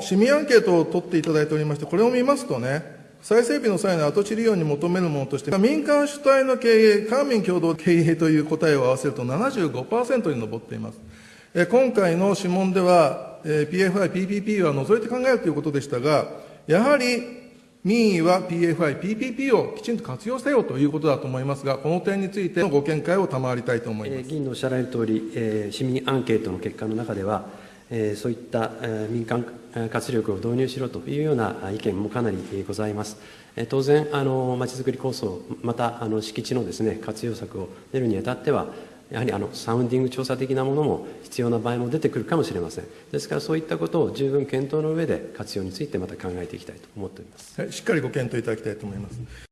市民アンケートを取っていただいておりまして、これを見ますとね、再整備の際の跡地利用に求めるものとして、民間主体の経営、官民共同経営という答えを合わせると75%に上っています。え今回の諮問では、え PFI、PPP は除いて考えるということでしたが、やはり民意は PFI、PPP をきちんと活用せよということだと思いますが、この点についてのご見解を賜りたいと思います。議員のおっしゃられるとおり、市民アンケートの結果の中では、そういった民間活力を導入しろというような意見もかなりございます。当然、まちづくり構想、またあの敷地のです、ね、活用策を練るにあたっては、やはりあのサウンディング調査的なものも必要な場合も出てくるかもしれません。ですから、そういったことを十分検討の上で、活用についてまた考えていきたいと思っております。しっかりご検討いただきたいと思います。